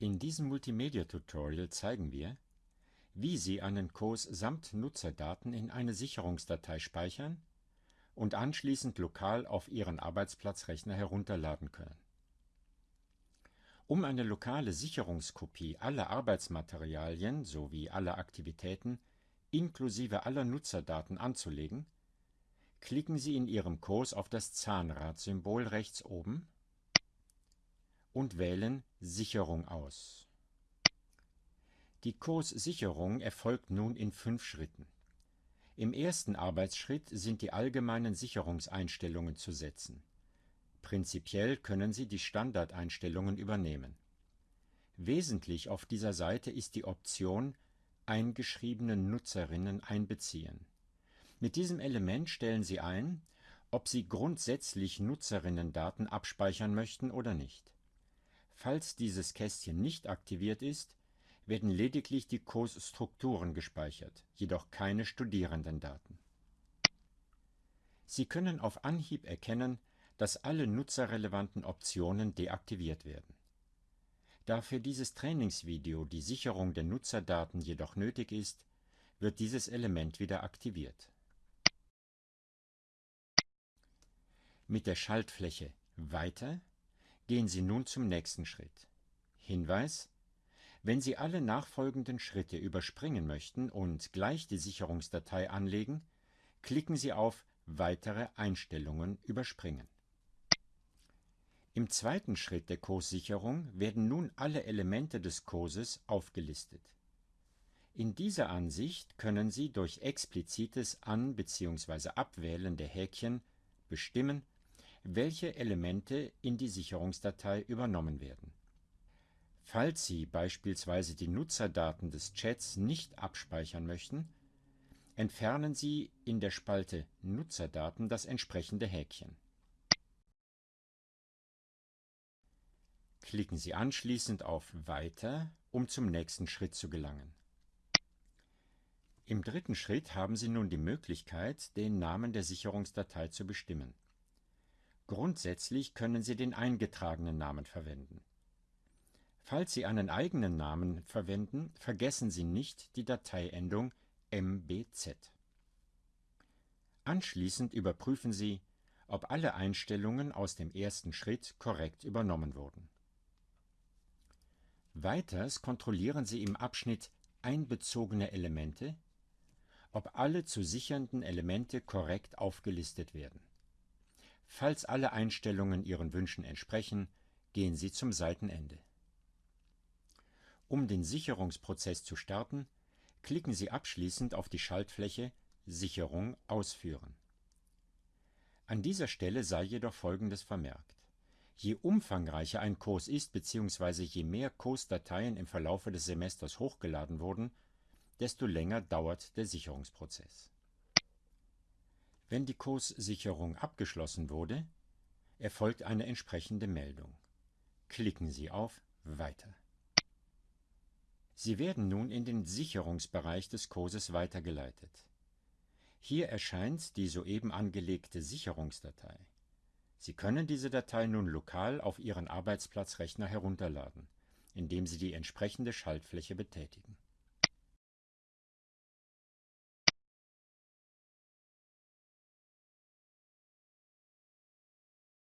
In diesem Multimedia-Tutorial zeigen wir, wie Sie einen Kurs samt Nutzerdaten in eine Sicherungsdatei speichern und anschließend lokal auf Ihren Arbeitsplatzrechner herunterladen können. Um eine lokale Sicherungskopie aller Arbeitsmaterialien sowie aller Aktivitäten inklusive aller Nutzerdaten anzulegen, klicken Sie in Ihrem Kurs auf das Zahnradsymbol rechts oben und wählen Sicherung aus. Die Kurssicherung erfolgt nun in fünf Schritten. Im ersten Arbeitsschritt sind die allgemeinen Sicherungseinstellungen zu setzen. Prinzipiell können Sie die Standardeinstellungen übernehmen. Wesentlich auf dieser Seite ist die Option Eingeschriebene Nutzerinnen einbeziehen. Mit diesem Element stellen Sie ein, ob Sie grundsätzlich Nutzerinnendaten abspeichern möchten oder nicht. Falls dieses Kästchen nicht aktiviert ist, werden lediglich die Kursstrukturen gespeichert, jedoch keine Studierendendaten. Sie können auf Anhieb erkennen, dass alle nutzerrelevanten Optionen deaktiviert werden. Da für dieses Trainingsvideo die Sicherung der Nutzerdaten jedoch nötig ist, wird dieses Element wieder aktiviert. Mit der Schaltfläche Weiter gehen Sie nun zum nächsten Schritt. Hinweis wenn Sie alle nachfolgenden Schritte überspringen möchten und gleich die Sicherungsdatei anlegen, klicken Sie auf Weitere Einstellungen überspringen. Im zweiten Schritt der Kurssicherung werden nun alle Elemente des Kurses aufgelistet. In dieser Ansicht können Sie durch explizites An- bzw. Abwählen der Häkchen bestimmen, welche Elemente in die Sicherungsdatei übernommen werden Falls Sie beispielsweise die Nutzerdaten des Chats nicht abspeichern möchten, entfernen Sie in der Spalte Nutzerdaten das entsprechende Häkchen. Klicken Sie anschließend auf Weiter, um zum nächsten Schritt zu gelangen. Im dritten Schritt haben Sie nun die Möglichkeit, den Namen der Sicherungsdatei zu bestimmen. Grundsätzlich können Sie den eingetragenen Namen verwenden Falls Sie einen eigenen Namen verwenden, vergessen Sie nicht die Dateiendung mbz. Anschließend überprüfen Sie, ob alle Einstellungen aus dem ersten Schritt korrekt übernommen wurden. Weiters kontrollieren Sie im Abschnitt Einbezogene Elemente, ob alle zu sichernden Elemente korrekt aufgelistet werden. Falls alle Einstellungen Ihren Wünschen entsprechen, gehen Sie zum Seitenende um den Sicherungsprozess zu starten, klicken Sie abschließend auf die Schaltfläche Sicherung ausführen. An dieser Stelle sei jedoch Folgendes vermerkt. Je umfangreicher ein Kurs ist bzw. je mehr Kursdateien im Verlaufe des Semesters hochgeladen wurden, desto länger dauert der Sicherungsprozess. Wenn die Kurssicherung abgeschlossen wurde, erfolgt eine entsprechende Meldung. Klicken Sie auf Weiter. Sie werden nun in den Sicherungsbereich des Kurses weitergeleitet. Hier erscheint die soeben angelegte Sicherungsdatei. Sie können diese Datei nun lokal auf Ihren Arbeitsplatzrechner herunterladen, indem Sie die entsprechende Schaltfläche betätigen